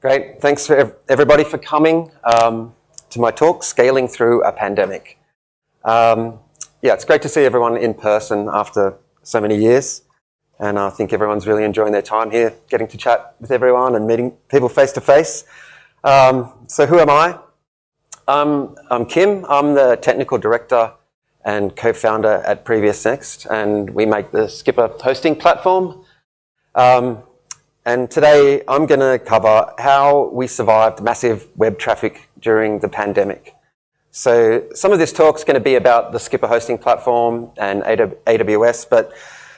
Great. Thanks for everybody for coming um, to my talk, Scaling Through a Pandemic. Um, yeah, it's great to see everyone in person after so many years. And I think everyone's really enjoying their time here, getting to chat with everyone and meeting people face to face. Um, so who am I? Um, I'm Kim. I'm the technical director and co-founder at PreviousNext, and we make the Skipper hosting platform. Um, and today I'm going to cover how we survived massive web traffic during the pandemic. So some of this talk is going to be about the Skipper hosting platform and AWS, but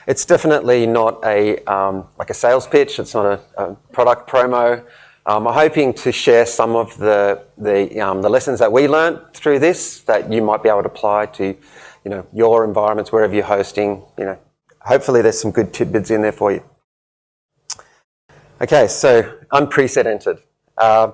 it's definitely not a um, like a sales pitch. It's not a, product promo. Um, I'm hoping to share some of the the, um, the lessons that we learned through this that you might be able to apply to, you know, your environments wherever you're hosting. You know, hopefully there's some good tidbits in there for you. Okay, so unprecedented. Uh,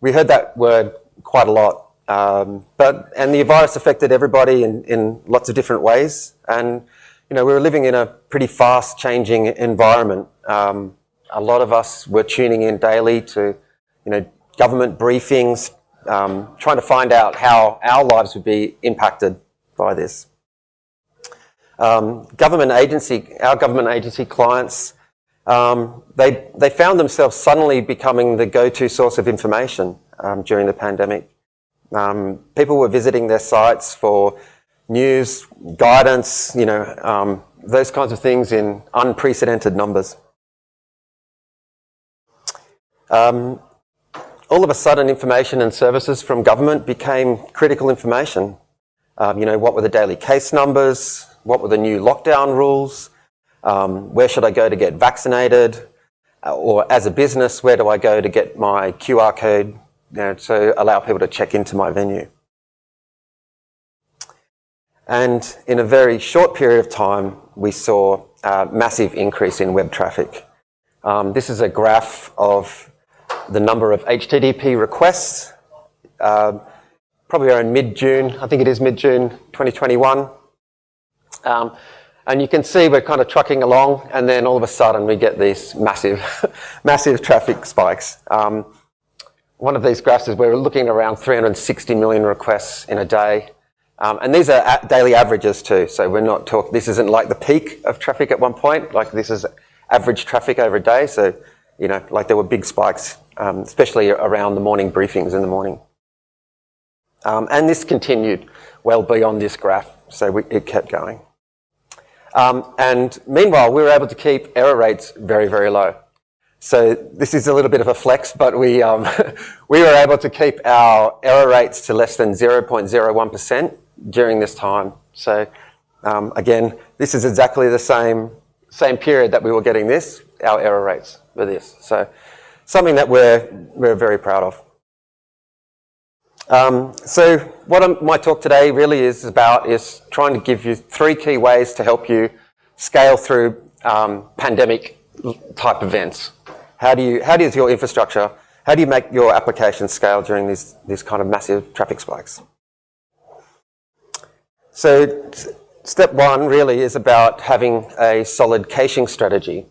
we heard that word quite a lot, um, but and the virus affected everybody in, in lots of different ways. And you know, we were living in a pretty fast-changing environment. Um, a lot of us were tuning in daily to, you know, government briefings, um, trying to find out how our lives would be impacted by this. Um, government agency, our government agency clients um, they, they found themselves suddenly becoming the go-to source of information um, during the pandemic. Um, people were visiting their sites for news, guidance, you know, um, those kinds of things in unprecedented numbers. Um, all of a sudden, information and services from government became critical information. Um, you know, what were the daily case numbers? What were the new lockdown rules? Um, where should I go to get vaccinated? Uh, or as a business, where do I go to get my QR code you know, to allow people to check into my venue? And in a very short period of time, we saw a massive increase in web traffic. Um, this is a graph of the number of HTTP requests, uh, probably around mid-June, I think it is mid-June 2021. Um, and you can see we're kind of trucking along and then all of a sudden we get these massive, massive traffic spikes. Um, one of these graphs is we're looking around 360 million requests in a day. Um, and these are daily averages too. So we're not talking, this isn't like the peak of traffic at one point, like this is average traffic over a day. So, you know, like there were big spikes, um, especially around the morning briefings in the morning. Um, and this continued well beyond this graph. So we, it kept going. Um, and meanwhile, we were able to keep error rates very, very low. So this is a little bit of a flex, but we, um, we were able to keep our error rates to less than 0.01% during this time. So um, again, this is exactly the same, same period that we were getting this, our error rates for this. So something that we're, we're very proud of. Um, so what my talk today really is about is trying to give you three key ways to help you scale through um, pandemic type events. How do you, how does your infrastructure, how do you make your application scale during these, these kind of massive traffic spikes? So step one really is about having a solid caching strategy.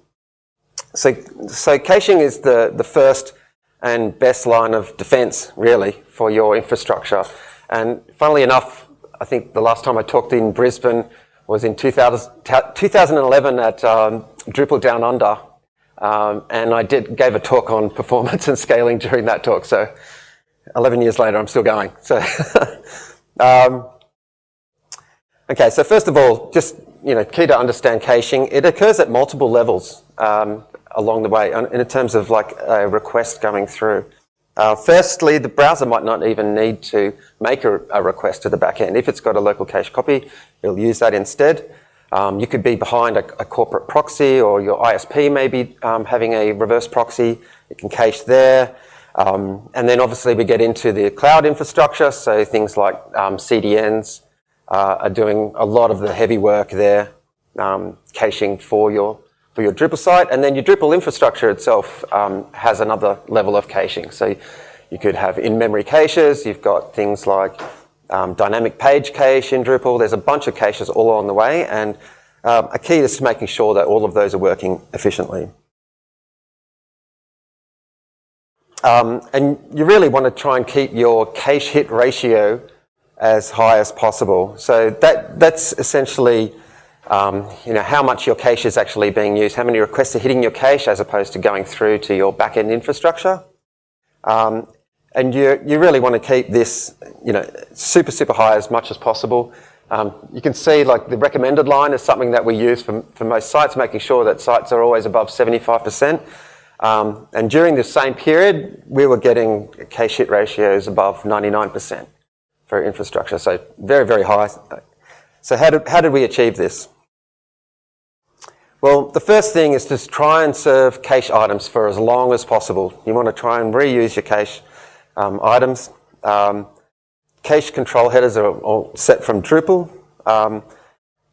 So, so caching is the, the first and best line of defense, really, for your infrastructure. And funnily enough, I think the last time I talked in Brisbane was in 2000, 2011 at um, Drupal Down Under. Um, and I did gave a talk on performance and scaling during that talk. So 11 years later, I'm still going. So, um, okay. So first of all, just you know, key to understand caching. It occurs at multiple levels. Um, along the way in terms of like a request going through. Uh, firstly, the browser might not even need to make a, a, request to the backend. If it's got a local cache copy, it'll use that instead. Um, you could be behind a, a, corporate proxy or your ISP may be um, having a reverse proxy. It can cache there. Um, and then obviously we get into the cloud infrastructure. So things like um, CDNs uh, are doing a lot of the heavy work there, um, caching for your for your Drupal site. And then your Drupal infrastructure itself um, has another level of caching. So you could have in-memory caches. You've got things like um, dynamic page cache in Drupal. There's a bunch of caches all along the way. And um, a key is to making sure that all of those are working efficiently. Um, and you really want to try and keep your cache hit ratio as high as possible. So that, that's essentially um, you know, how much your cache is actually being used, how many requests are hitting your cache as opposed to going through to your backend infrastructure. Um, and you, you really want to keep this you know, super, super high as much as possible. Um, you can see like the recommended line is something that we use for, for most sites, making sure that sites are always above 75%. Um, and during this same period, we were getting cache hit ratios above 99% for infrastructure. So very, very high. So how did, how did we achieve this? Well, the first thing is to try and serve cache items for as long as possible. You want to try and reuse your cache um, items. Um, cache control headers are all set from Drupal. Um,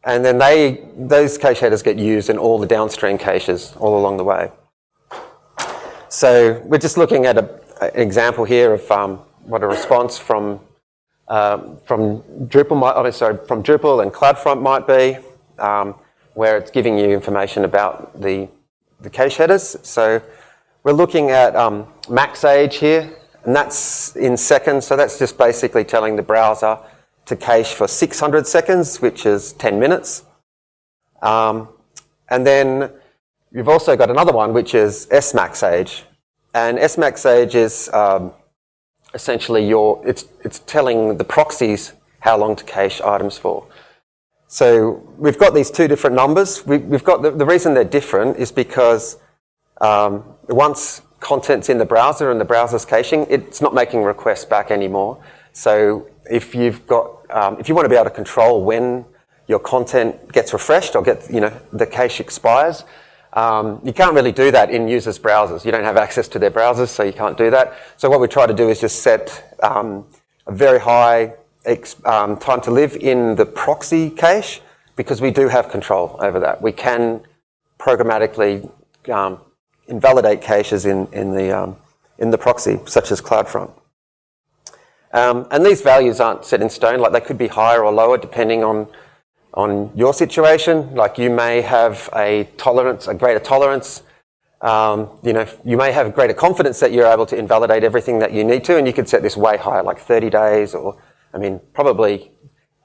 and then they, those cache headers get used in all the downstream caches all along the way. So we're just looking at a, an example here of um, what a response from um, from Drupal might, oh, sorry, from Drupal and CloudFront might be, um, where it's giving you information about the the cache headers. So we're looking at um, max age here, and that's in seconds. So that's just basically telling the browser to cache for 600 seconds, which is 10 minutes. Um, and then you've also got another one, which is SMax age. And SMax age is um, essentially your, it's, it's telling the proxies how long to cache items for. So we've got these two different numbers. We, have got the, the, reason they're different is because um, once content's in the browser and the browser's caching, it's not making requests back anymore. So if you've got, um, if you want to be able to control when your content gets refreshed or get, you know, the cache expires, um, you can't really do that in users' browsers. You don't have access to their browsers, so you can't do that. So what we try to do is just set um, a very high um, time to live in the proxy cache because we do have control over that. We can programmatically um, invalidate caches in, in, the, um, in the proxy, such as CloudFront. Um, and these values aren't set in stone, like they could be higher or lower depending on on your situation. Like you may have a tolerance, a greater tolerance. Um, you know, you may have greater confidence that you're able to invalidate everything that you need to, and you could set this way higher, like 30 days, or I mean, probably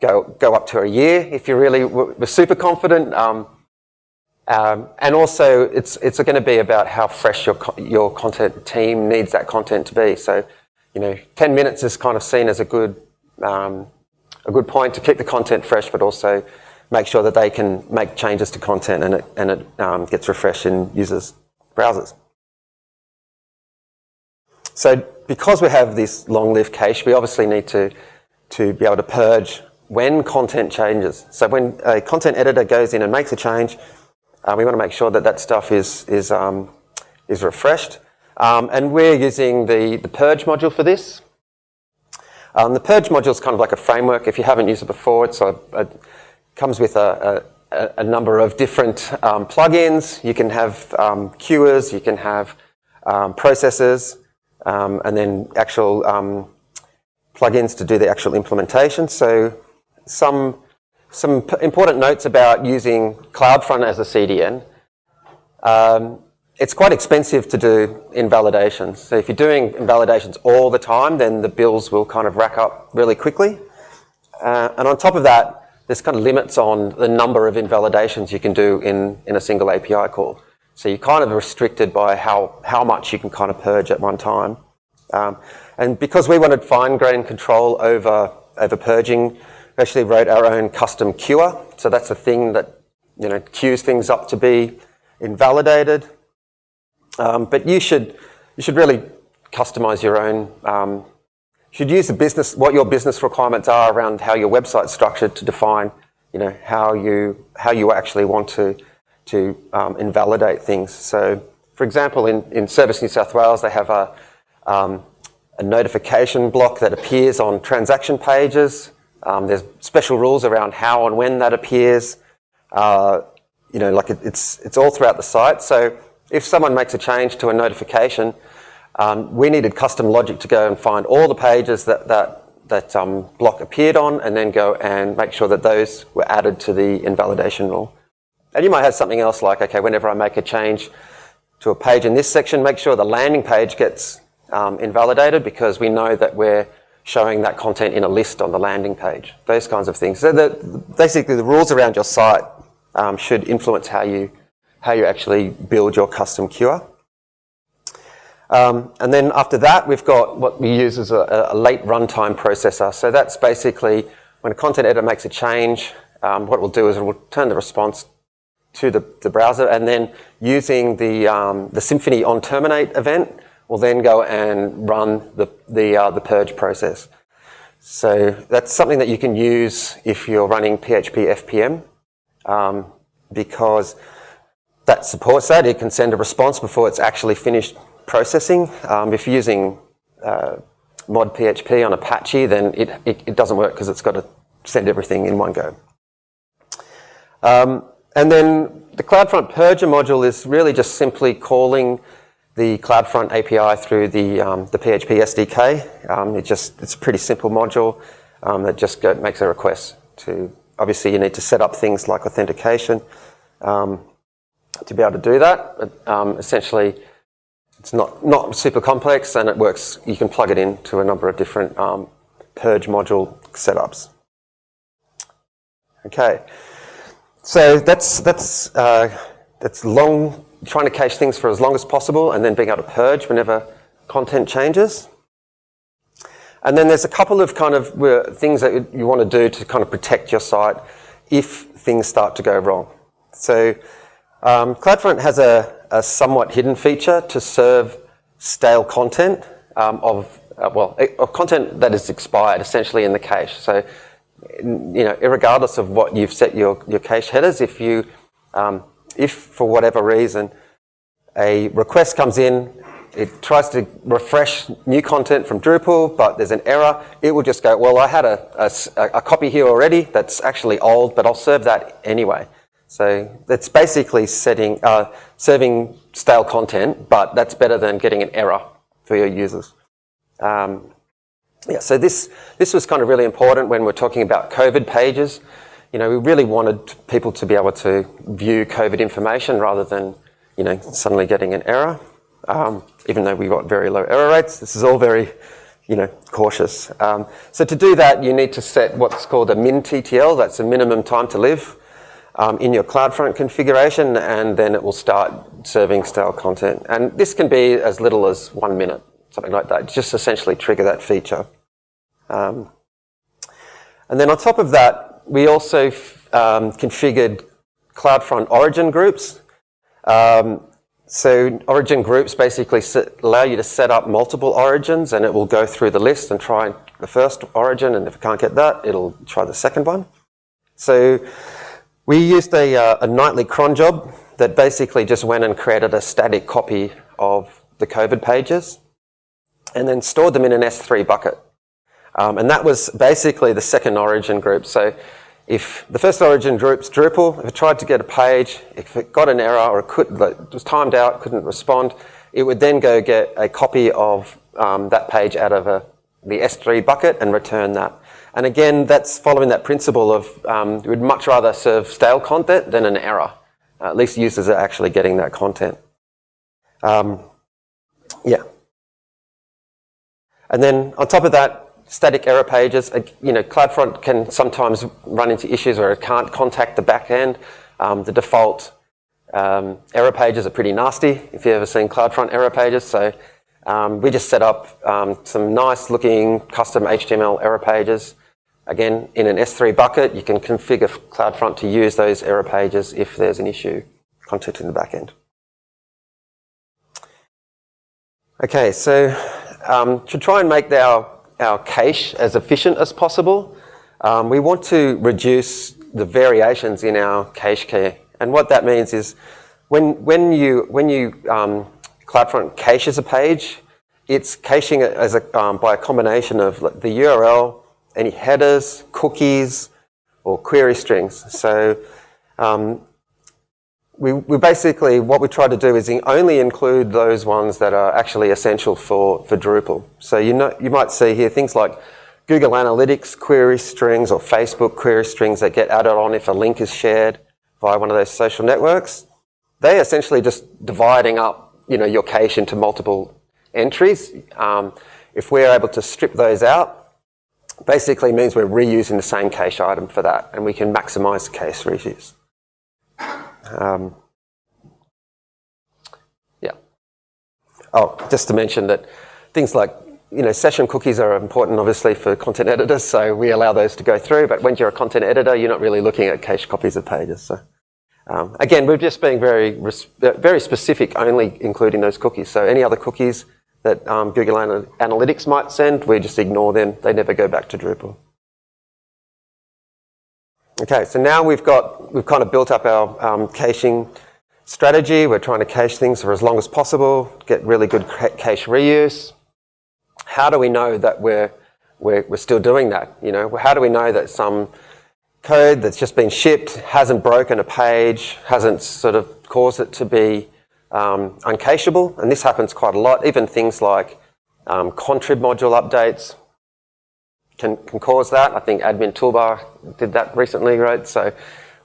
go go up to a year if you really were super confident. Um, um, and also, it's it's going to be about how fresh your your content team needs that content to be. So, you know, 10 minutes is kind of seen as a good um, a good point to keep the content fresh, but also make sure that they can make changes to content and it, and it um, gets refreshed in users' browsers. So because we have this long-lived cache, we obviously need to, to be able to purge when content changes. So when a content editor goes in and makes a change, uh, we want to make sure that that stuff is, is, um, is refreshed. Um, and we're using the, the purge module for this. Um, the Purge module is kind of like a framework. If you haven't used it before, it's a, a comes with a, a, a, number of different um, plugins. You can have um, you can have um, processors, um, and then actual um, plugins to do the actual implementation. So some, some important notes about using CloudFront as a CDN. Um, it's quite expensive to do invalidations. So if you're doing invalidations all the time, then the bills will kind of rack up really quickly. Uh, and on top of that, there's kind of limits on the number of invalidations you can do in, in a single API call. So you're kind of restricted by how, how much you can kind of purge at one time. Um, and because we wanted fine-grained control over, over purging, we actually wrote our own custom queuer. So that's a thing that you know queues things up to be invalidated. Um, but you should, you should really customize your own, um, should use the business, what your business requirements are around how your website's structured to define, you know, how you, how you actually want to, to um, invalidate things. So, for example, in, in Service New South Wales, they have a, um, a notification block that appears on transaction pages. Um, there's special rules around how and when that appears. Uh, you know, like it, it's, it's all throughout the site. So if someone makes a change to a notification, um, we needed custom logic to go and find all the pages that that, that um, block appeared on and then go and make sure that those were added to the invalidation rule. And you might have something else like, okay, whenever I make a change to a page in this section, make sure the landing page gets um, invalidated because we know that we're showing that content in a list on the landing page, those kinds of things. So the, basically the rules around your site um, should influence how you, how you actually build your custom queuer. Um, and then after that, we've got what we use as a, a, late runtime processor. So that's basically when a content editor makes a change, um, what we'll do is we'll turn the response to the, the browser and then using the, um, the Symfony on terminate event, will then go and run the, the, uh, the purge process. So that's something that you can use if you're running PHP FPM um, because that supports that. It can send a response before it's actually finished processing. Um, if you're using uh, mod PHP on Apache, then it, it, it doesn't work because it's got to send everything in one go. Um, and then the CloudFront Purger module is really just simply calling the CloudFront API through the, um, the PHP SDK. Um, just, it's a pretty simple module um, that just makes a request to, obviously you need to set up things like authentication to be able to do that. But, essentially, it's not, not super complex and it works, you can plug it into a number of different purge module setups. Okay, so that's, that's, uh, that's long trying to cache things for as long as possible and then being able to purge whenever content changes. And then there's a couple of kind of things that you want to do to kind of protect your site if things start to go wrong. So um, CloudFront has a, a, somewhat hidden feature to serve stale content um, of, uh, well, of content that is expired essentially in the cache. So, you know, regardless of what you've set your, your cache headers, if you um, if for whatever reason a request comes in, it tries to refresh new content from Drupal, but there's an error, it will just go, well, I had a, a, a copy here already that's actually old, but I'll serve that anyway. So it's basically setting, uh, serving stale content, but that's better than getting an error for your users. Um, yeah, so this, this was kind of really important when we're talking about COVID pages you know, we really wanted people to be able to view COVID information rather than, you know, suddenly getting an error. Um, even though we got very low error rates, this is all very, you know, cautious. Um, so to do that, you need to set what's called a min TTL, that's a minimum time to live, um, in your CloudFront configuration, and then it will start serving stale content. And this can be as little as one minute, something like that, just essentially trigger that feature. Um, and then on top of that, we also um, configured CloudFront origin groups. Um, so origin groups basically allow you to set up multiple origins and it will go through the list and try the first origin and if it can't get that, it'll try the second one. So we used a, uh, a nightly cron job that basically just went and created a static copy of the COVID pages and then stored them in an S3 bucket. Um, and that was basically the second origin group. So if the first origin group's Drupal, if it tried to get a page, if it got an error or it, could, it was timed out, couldn't respond, it would then go get a copy of um, that page out of a, the S3 bucket and return that. And again, that's following that principle of um, we'd much rather serve stale content than an error. Uh, at least users are actually getting that content. Um, yeah. And then on top of that, static error pages, uh, you know, CloudFront can sometimes run into issues where it can't contact the backend. Um, the default um, error pages are pretty nasty, if you've ever seen CloudFront error pages. So um, we just set up um, some nice looking custom HTML error pages. Again, in an S3 bucket, you can configure CloudFront to use those error pages if there's an issue contacting the backend. Okay, so um, to try and make our our cache as efficient as possible. Um, we want to reduce the variations in our cache key. And what that means is when, when you, when you um, CloudFront caches a page, it's caching it as a, um, by a combination of the URL, any headers, cookies, or query strings. So um, we, we, basically, what we try to do is only include those ones that are actually essential for, for Drupal. So you, know, you might see here things like Google Analytics query strings or Facebook query strings that get added on if a link is shared via one of those social networks. They essentially just dividing up you know, your cache into multiple entries. Um, if we're able to strip those out, basically means we're reusing the same cache item for that, and we can maximize the cache reuse. Um, yeah. Oh, just to mention that things like you know, session cookies are important, obviously, for content editors, so we allow those to go through. But when you're a content editor, you're not really looking at cached copies of pages. So, um, again, we're just being very, very specific, only including those cookies. So, any other cookies that um, Google Analytics might send, we just ignore them. They never go back to Drupal. Okay, so now we've got we've kind of built up our um, caching strategy. We're trying to cache things for as long as possible, get really good cache reuse how do we know that we're, we're, we're still doing that? You know, how do we know that some code that's just been shipped hasn't broken a page, hasn't sort of caused it to be um, uncacheable? And this happens quite a lot. Even things like um, contrib module updates can, can cause that. I think admin toolbar did that recently, right? So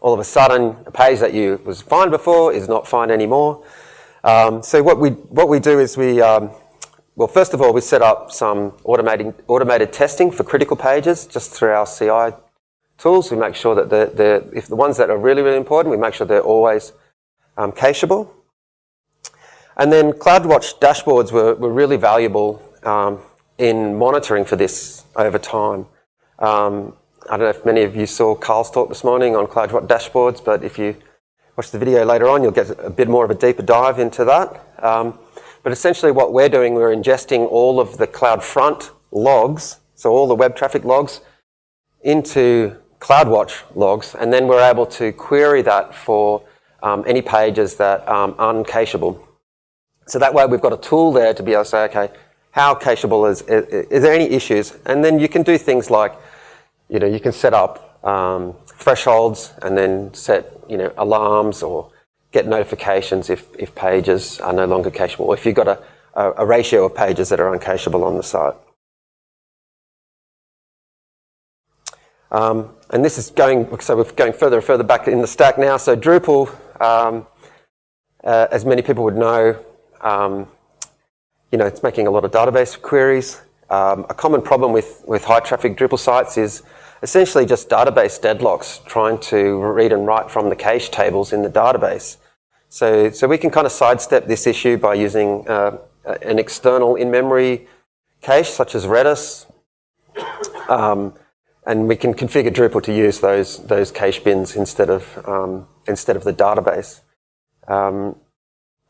all of a sudden, a page that you was fine before is not fine anymore. Um, so what we what we do is we um, well, first of all, we set up some automating, automated testing for critical pages just through our CI tools. We make sure that the, the, if the ones that are really, really important, we make sure they're always um, cacheable. And then CloudWatch dashboards were, were really valuable um, in monitoring for this over time. Um, I don't know if many of you saw Carl's talk this morning on CloudWatch dashboards, but if you watch the video later on, you'll get a bit more of a deeper dive into that. Um, but essentially what we're doing, we're ingesting all of the CloudFront logs, so all the web traffic logs, into CloudWatch logs, and then we're able to query that for um, any pages that um, are uncacheable. So that way we've got a tool there to be able to say, okay, how cacheable is, is, there any issues? And then you can do things like, you know, you can set up um, thresholds and then set, you know, alarms or get notifications if, if pages are no longer cacheable, or if you've got a, a, a ratio of pages that are uncacheable on the site. Um, and this is going, so we're going further and further back in the stack now. So Drupal, um, uh, as many people would know, um, you know, it's making a lot of database queries. Um, a common problem with, with high traffic Drupal sites is essentially just database deadlocks, trying to read and write from the cache tables in the database. So, so we can kind of sidestep this issue by using uh, an external in-memory cache, such as Redis, um, and we can configure Drupal to use those those cache bins instead of um, instead of the database. Um,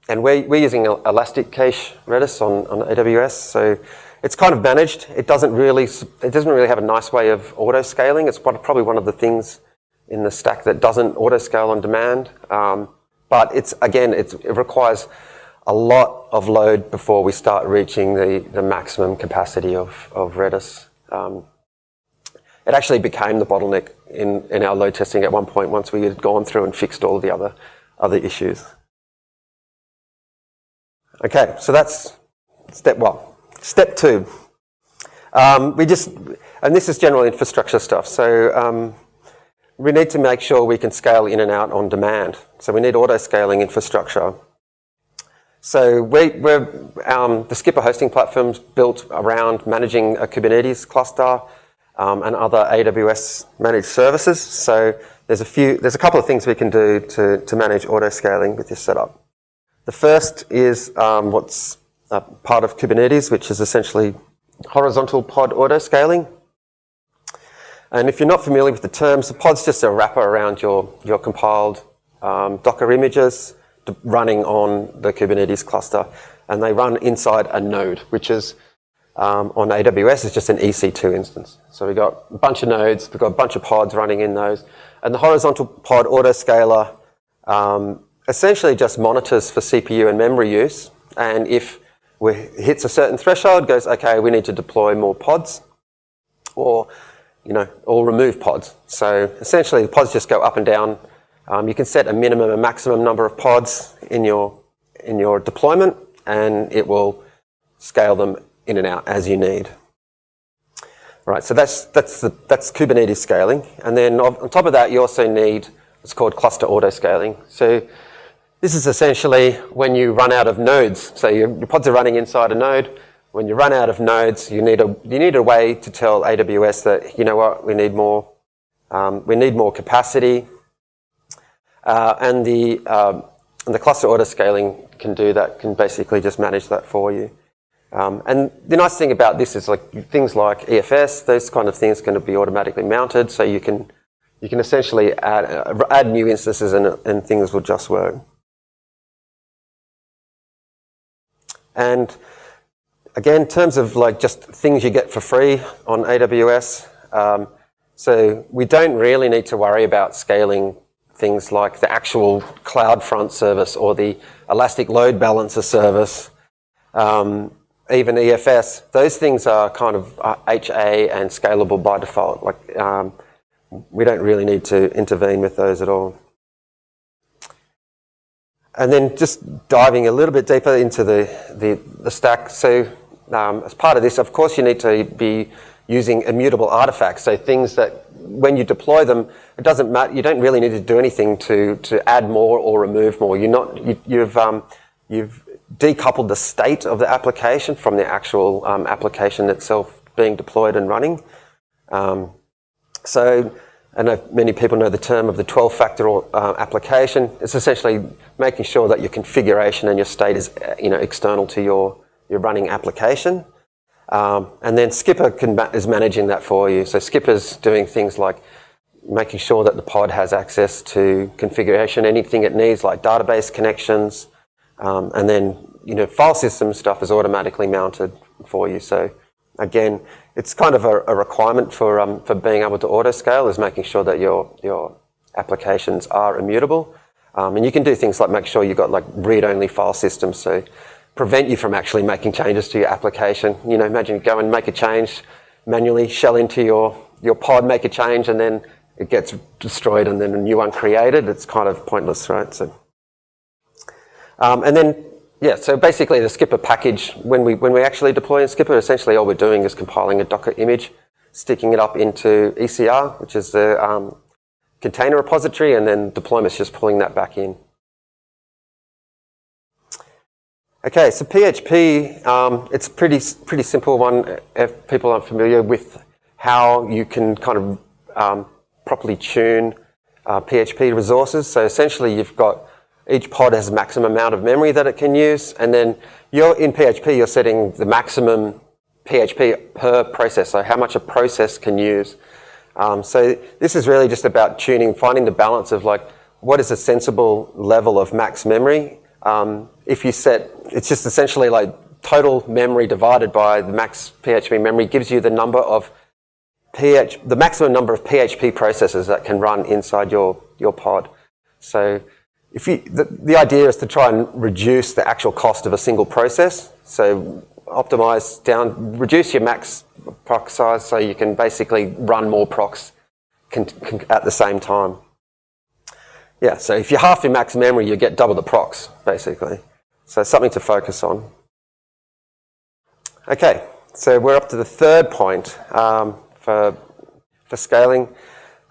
and we're, we're using ElastiCache Redis on, on AWS, so it's kind of managed. It doesn't really it doesn't really have a nice way of auto scaling. It's probably one of the things in the stack that doesn't auto scale on demand. Um, but it's again, it's, it requires a lot of load before we start reaching the, the maximum capacity of, of Redis. Um, it actually became the bottleneck in, in our load testing at one point once we had gone through and fixed all the other, other issues. Okay, so that's step one. Step two. Um, we just, and this is general infrastructure stuff. So um, we need to make sure we can scale in and out on demand. So we need auto-scaling infrastructure. So we, um, the Skipper hosting platform built around managing a Kubernetes cluster um, and other AWS managed services. So there's a few, there's a couple of things we can do to, to manage auto-scaling with this setup. The first is um, what's part of Kubernetes, which is essentially horizontal pod auto-scaling. And if you're not familiar with the terms, the pod's just a wrapper around your, your compiled um, Docker images running on the Kubernetes cluster. And they run inside a node, which is um, on AWS is just an EC2 instance. So we've got a bunch of nodes, we've got a bunch of pods running in those. And the horizontal pod autoscaler um, essentially just monitors for CPU and memory use. And if it hits a certain threshold, goes, okay, we need to deploy more pods. Or you know, or remove pods. So essentially the pods just go up and down. Um, you can set a minimum and maximum number of pods in your, in your deployment and it will scale them in and out as you need. Right, so that's, that's, the, that's Kubernetes scaling. And then on top of that, you also need what's called cluster auto scaling. So this is essentially when you run out of nodes. So your, your pods are running inside a node. When you run out of nodes, you need a you need a way to tell AWS that you know what we need more um, we need more capacity, uh, and the um, and the cluster auto scaling can do that. Can basically just manage that for you. Um, and the nice thing about this is like things like EFS, those kind of things can be automatically mounted, so you can you can essentially add uh, add new instances and, and things will just work. And again, in terms of like just things you get for free on AWS, um, so we don't really need to worry about scaling things like the actual CloudFront service or the Elastic Load Balancer service, um, even EFS. Those things are kind of HA uh, and scalable by default. Like um, we don't really need to intervene with those at all. And then just diving a little bit deeper into the, the, the stack. So um, as part of this, of course, you need to be using immutable artifacts. So things that when you deploy them, it doesn't matter. You don't really need to do anything to, to add more or remove more. You're not, you, you've, um, you've decoupled the state of the application from the actual um, application itself being deployed and running. Um, so I know many people know the term of the 12-factor uh, application. It's essentially making sure that your configuration and your state is you know, external to your, your running application. Um, and then Skipper can, is managing that for you. So Skipper's doing things like making sure that the pod has access to configuration, anything it needs, like database connections, um, and then you know file system stuff is automatically mounted for you. So again, it's kind of a, a requirement for um, for being able to auto scale is making sure that your your applications are immutable, um, and you can do things like make sure you've got like read-only file systems. So prevent you from actually making changes to your application. You know, imagine go and make a change manually, shell into your, your pod, make a change, and then it gets destroyed and then a new one created. It's kind of pointless, right? So, um, and then, yeah, so basically the Skipper package, when we, when we actually deploy in Skipper, essentially all we're doing is compiling a Docker image, sticking it up into ECR, which is the um, container repository, and then deployment's just pulling that back in. Okay, so PHP, um, it's a pretty, pretty simple one if people aren't familiar with how you can kind of um, properly tune uh, PHP resources. So essentially you've got, each pod has a maximum amount of memory that it can use, and then you're in PHP, you're setting the maximum PHP per process, so how much a process can use. Um, so this is really just about tuning, finding the balance of like, what is a sensible level of max memory um, if you set, it's just essentially like total memory divided by the max PHP memory gives you the number of PH, the maximum number of PHP processes that can run inside your, your pod. So the, the idea is to try and reduce the actual cost of a single process. So optimize down, reduce your max proc size so you can basically run more procs at the same time. Yeah, so if you half your max memory, you get double the procs, basically. So something to focus on. Okay, so we're up to the third point um, for, for scaling.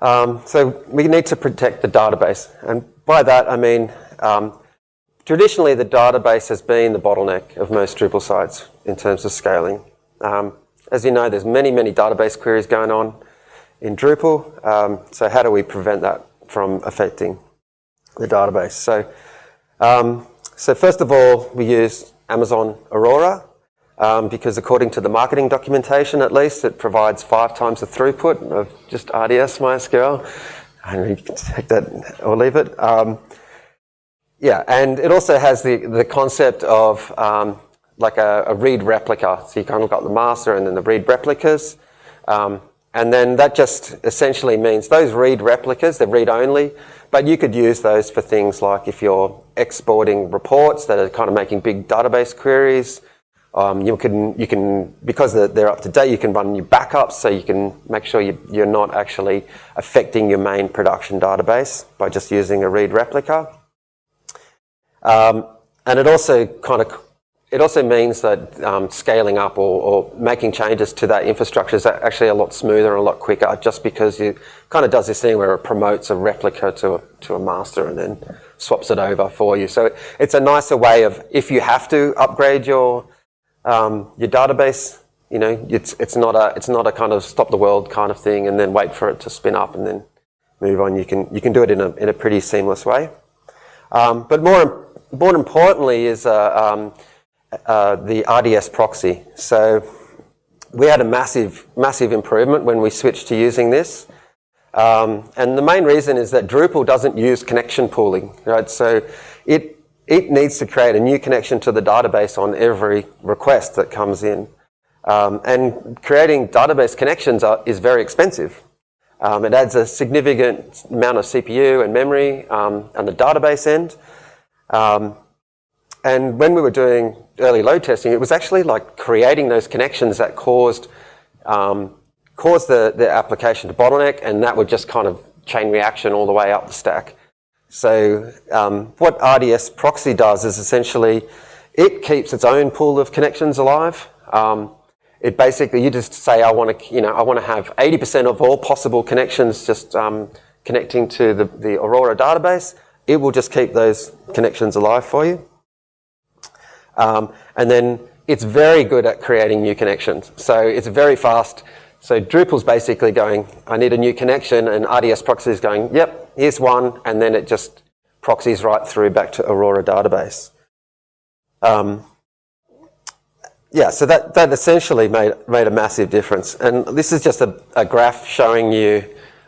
Um, so we need to protect the database. And by that, I mean, um, traditionally the database has been the bottleneck of most Drupal sites in terms of scaling. Um, as you know, there's many, many database queries going on in Drupal. Um, so how do we prevent that from affecting the database. So, um, so first of all, we use Amazon Aurora um, because according to the marketing documentation, at least, it provides five times the throughput of just RDS MySQL. And you can take that or leave it. Um, yeah, and it also has the, the concept of um, like a, a, read replica. So you kind of got the master and then the read replicas. Um, and then that just essentially means those read replicas, they're read only, but you could use those for things like if you're exporting reports that are kind of making big database queries. Um, you can, you can, because they're up to date, you can run your backups so you can make sure you, you're not actually affecting your main production database by just using a read replica. Um, and it also kind of it also means that um, scaling up or, or, making changes to that infrastructure is actually a lot smoother and a lot quicker just because it kind of does this thing where it promotes a replica to a, to a master and then swaps it over for you. So it's a nicer way of, if you have to upgrade your, um, your database, you know, it's, it's, not a, it's not a kind of stop the world kind of thing and then wait for it to spin up and then move on. You can, you can do it in a, in a pretty seamless way. Um, but more, more importantly is uh, um, uh, the RDS proxy. So we had a massive, massive improvement when we switched to using this. Um, and the main reason is that Drupal doesn't use connection pooling, right? So it, it needs to create a new connection to the database on every request that comes in. Um, and creating database connections are, is very expensive. Um, it adds a significant amount of CPU and memory um, on the database end. Um, and when we were doing early load testing, it was actually like creating those connections that caused um, caused the, the application to bottleneck, and that would just kind of chain reaction all the way up the stack. So um, what RDS proxy does is essentially it keeps its own pool of connections alive. Um, it basically, you just say, I want to, you know, I want to have 80% of all possible connections just um, connecting to the, the Aurora database. It will just keep those connections alive for you. Um, and then it's very good at creating new connections. So it's very fast. So Drupal's basically going, I need a new connection, and RDS proxy is going, yep, here's one, and then it just proxies right through back to Aurora database. Um, yeah, so that, that essentially made, made a massive difference. And this is just a, a graph showing you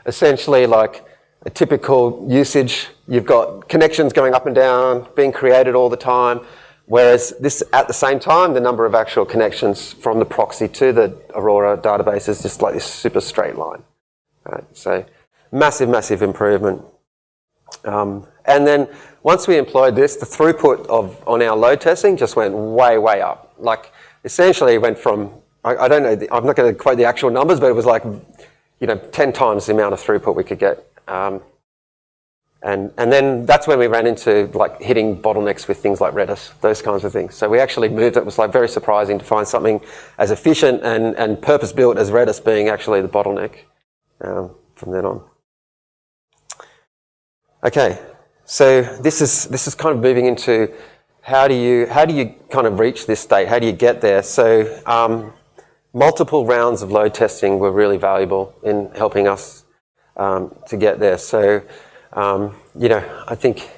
essentially like a typical usage. You've got connections going up and down, being created all the time. Whereas this, at the same time, the number of actual connections from the proxy to the Aurora database is just like this super straight line. Right? So massive, massive improvement. Um, and then once we employed this, the throughput of on our load testing just went way, way up. Like essentially went from, I, I don't know, the, I'm not going to quote the actual numbers, but it was like, you know, 10 times the amount of throughput we could get. Um, and, and then that's when we ran into like hitting bottlenecks with things like Redis, those kinds of things. So we actually moved, it was like very surprising to find something as efficient and, and purpose built as Redis being actually the bottleneck um, from then on. Okay, so this is, this is kind of moving into how do you, how do you kind of reach this state? How do you get there? So um, multiple rounds of load testing were really valuable in helping us um, to get there. So um, you know, I think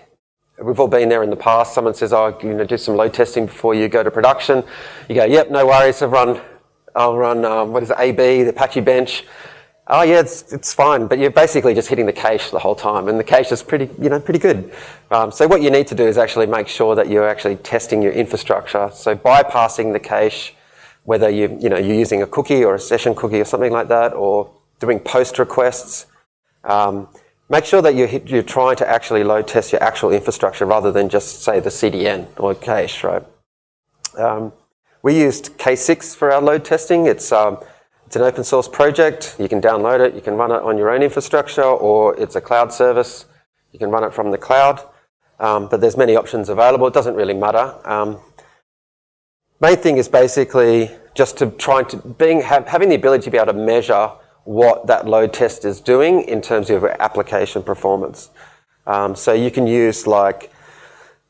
we've all been there in the past. Someone says, "Oh, you know, do some load testing before you go to production." You go, "Yep, no worries. I've run, I'll run um, what is it, AB, the Apache Bench." Oh yeah, it's, it's fine, but you're basically just hitting the cache the whole time, and the cache is pretty, you know, pretty good. Um, so what you need to do is actually make sure that you're actually testing your infrastructure. So bypassing the cache, whether you, you know, you're using a cookie or a session cookie or something like that, or doing post requests. Um, Make sure that you're, you're trying to actually load test your actual infrastructure rather than just say the CDN or cache, right? Um, we used K6 for our load testing. It's, um, it's an open source project. You can download it. You can run it on your own infrastructure or it's a cloud service. You can run it from the cloud. Um, but there's many options available. It doesn't really matter. Um, main thing is basically just to try to being have, having the ability to be able to measure what that load test is doing in terms of application performance. Um, so you can use like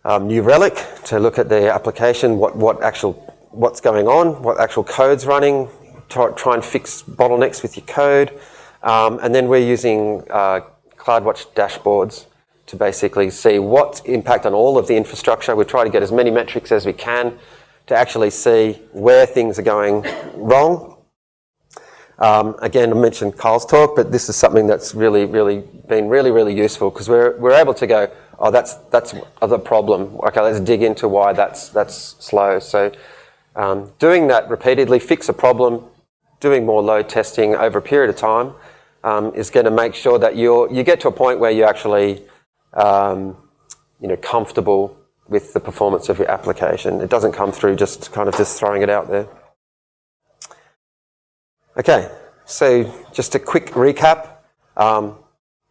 um, New Relic to look at the application, what, what actual, what's going on, what actual code's running, try, try and fix bottlenecks with your code. Um, and then we're using uh, CloudWatch dashboards to basically see what impact on all of the infrastructure. We try to get as many metrics as we can to actually see where things are going wrong again, I mentioned Carl's talk, but this is something that's really, really been really, really useful because we're, we're able to go, oh, that's, that's the problem. Okay, let's dig into why that's, that's slow. So um, doing that repeatedly, fix a problem, doing more load testing over a period of time um, is going to make sure that you you get to a point where you're actually um, you know, comfortable with the performance of your application. It doesn't come through just kind of just throwing it out there. Okay, so just a quick recap. Um,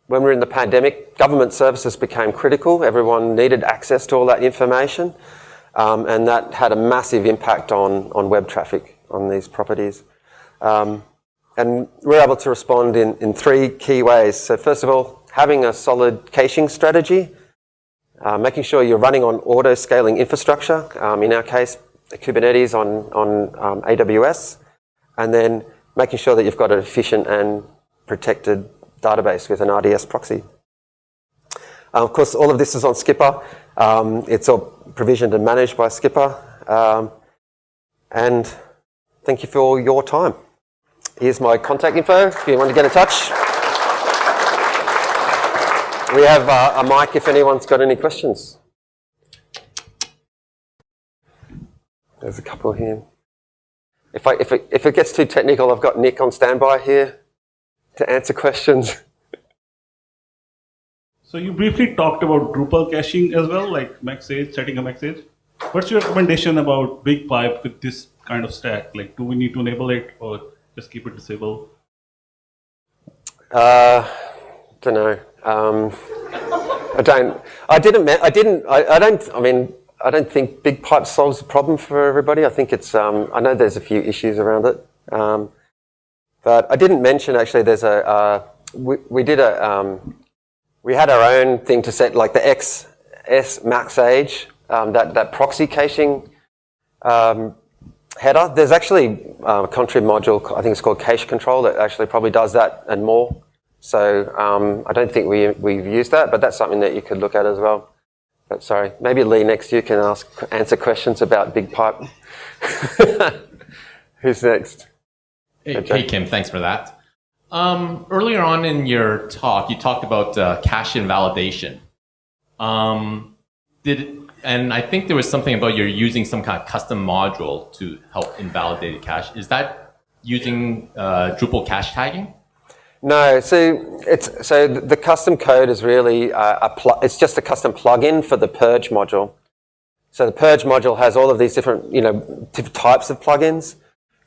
when we were in the pandemic, government services became critical. Everyone needed access to all that information. Um, and that had a massive impact on, on web traffic on these properties. Um, and we're able to respond in, in three key ways. So first of all, having a solid caching strategy, uh, making sure you're running on auto-scaling infrastructure, um, in our case, Kubernetes on, on um, AWS, and then making sure that you've got an efficient and protected database with an RDS proxy. Uh, of course, all of this is on Skipper. Um, it's all provisioned and managed by Skipper. Um, and thank you for your time. Here's my contact info if you want to get in touch. We have uh, a mic if anyone's got any questions. There's a couple here. If, I, if, it, if it gets too technical, I've got Nick on standby here to answer questions. So you briefly talked about Drupal caching as well, like MaxAge, setting a MaxAge. What's your recommendation about BigPipe with this kind of stack? Like, do we need to enable it or just keep it disabled? Uh, don't know. Um, I don't. I didn't. I didn't. I, I, don't. I mean, I don't think BigPipe solves the problem for everybody. I think it's. Um, I know there's a few issues around it, um, but I didn't mention actually. There's a. Uh, we, we did a. Um, we had our own thing to set like the XS max age, um, that, that proxy caching um, header. There's actually uh, a contrib module, I think it's called cache control, that actually probably does that and more. So um, I don't think we, we've used that, but that's something that you could look at as well. But sorry, maybe Lee next year can ask, answer questions about BigPipe. Who's next? Hey, hey, Kim, thanks for that. Um, earlier on in your talk, you talked about uh, cache invalidation. Um, did and I think there was something about you're using some kind of custom module to help invalidate a cache. Is that using uh, Drupal cache tagging? No, so it's so the custom code is really uh, a it's just a custom plugin for the purge module. So the purge module has all of these different you know types of plugins.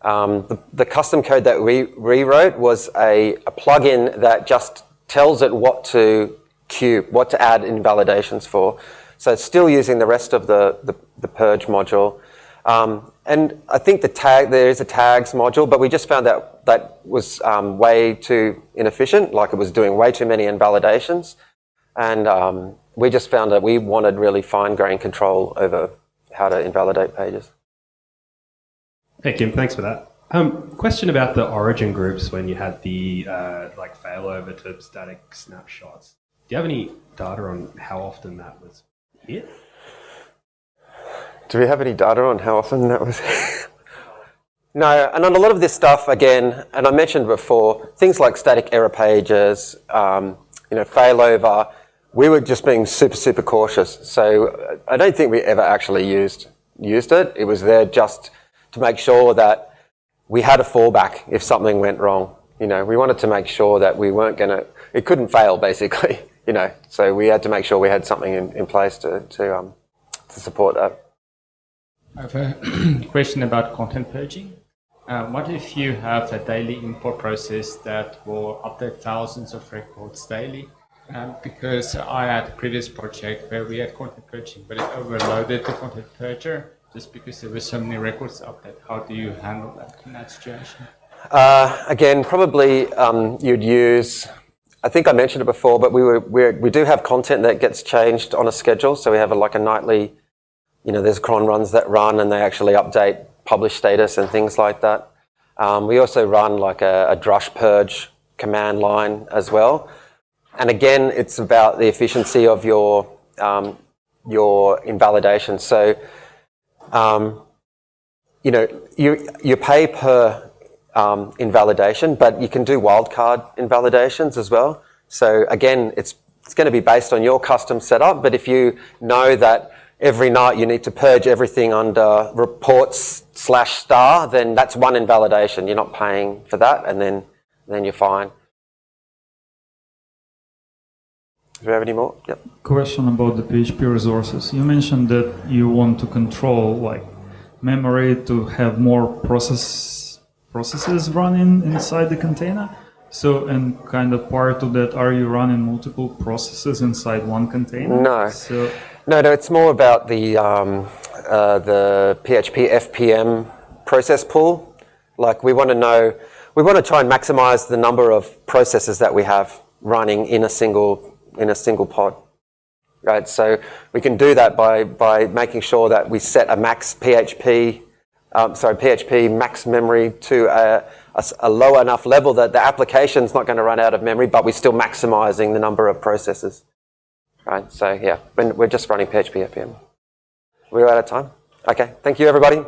Um, the, the, custom code that we rewrote was a, a plugin that just tells it what to queue, what to add invalidations for. So it's still using the rest of the, the, the purge module. Um, and I think the tag, there is a tags module, but we just found that that was um, way too inefficient, like it was doing way too many invalidations. And um, we just found that we wanted really fine-grained control over how to invalidate pages. Hey Kim, thanks for that. Question about the origin groups when you had the uh, like failover to static snapshots. Do you have any data on how often that was hit? Do we have any data on how often that was No, and on a lot of this stuff, again, and I mentioned before, things like static error pages, um, you know, failover, we were just being super, super cautious. So I don't think we ever actually used used it. It was there just to make sure that we had a fallback if something went wrong. You know, we wanted to make sure that we weren't going to, it couldn't fail basically, you know, so we had to make sure we had something in, in place to, to, um, to support that. I have a question about content purging. Uh, what if you have a daily import process that will update thousands of records daily? Um, because I had a previous project where we had content purging, but it overloaded the content purger just because there were so many records up there. How do you handle that in that situation? Uh, again, probably um, you'd use, I think I mentioned it before, but we, were, we we do have content that gets changed on a schedule. So we have a, like a nightly, you know, there's cron runs that run and they actually update publish status and things like that. Um, we also run like a, a drush purge command line as well. And again, it's about the efficiency of your, um, your invalidation. So um, you know, you, you pay per um, invalidation, but you can do wildcard invalidations as well. So again, it's, it's going to be based on your custom setup, but if you know that every night you need to purge everything under reports slash star, then that's one invalidation. You're not paying for that, and then, then you're fine. Do we have any more? Yep. Question about the PHP resources. You mentioned that you want to control like memory to have more process processes running inside the container. So, and kind of part of that, are you running multiple processes inside one container? No. So, no, no. It's more about the um, uh, the PHP FPM process pool. Like we want to know, we want to try and maximize the number of processes that we have running in a single in a single pod. Right, so we can do that by by making sure that we set a max PHP, um, sorry PHP max memory to a, a, a low enough level that the application's not going to run out of memory, but we're still maximizing the number of processes. Right, so yeah, we're just running PHP FPM. We're out of time. Okay, thank you everybody.